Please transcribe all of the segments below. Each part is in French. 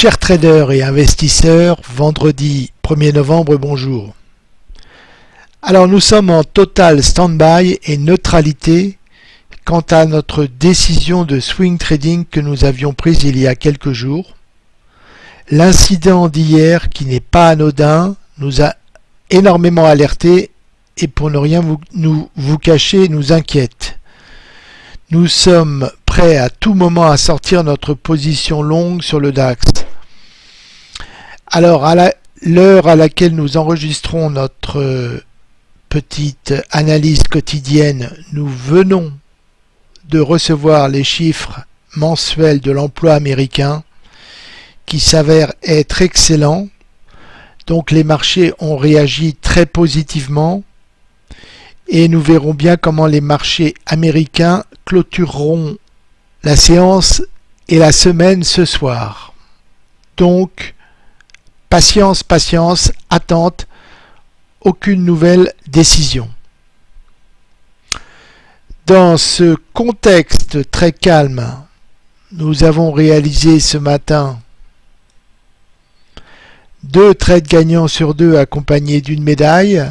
Chers traders et investisseurs, vendredi 1er novembre, bonjour. Alors nous sommes en total stand-by et neutralité quant à notre décision de swing trading que nous avions prise il y a quelques jours. L'incident d'hier, qui n'est pas anodin, nous a énormément alerté et pour ne rien vous, vous cacher, nous inquiète. Nous sommes prêts à tout moment à sortir notre position longue sur le DAX. Alors, à l'heure à laquelle nous enregistrons notre euh, petite analyse quotidienne, nous venons de recevoir les chiffres mensuels de l'emploi américain qui s'avèrent être excellents. Donc les marchés ont réagi très positivement et nous verrons bien comment les marchés américains clôtureront la séance et la semaine ce soir. Donc, Patience, patience, attente, aucune nouvelle décision. Dans ce contexte très calme, nous avons réalisé ce matin deux trades gagnants sur deux accompagnés d'une médaille.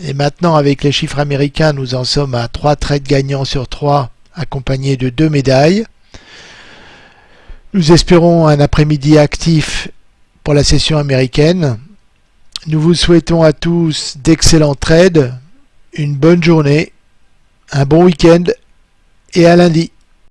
Et maintenant, avec les chiffres américains, nous en sommes à trois trades gagnants sur trois accompagnés de deux médailles. Nous espérons un après-midi actif pour la session américaine. Nous vous souhaitons à tous d'excellents trades, une bonne journée, un bon week-end et à lundi.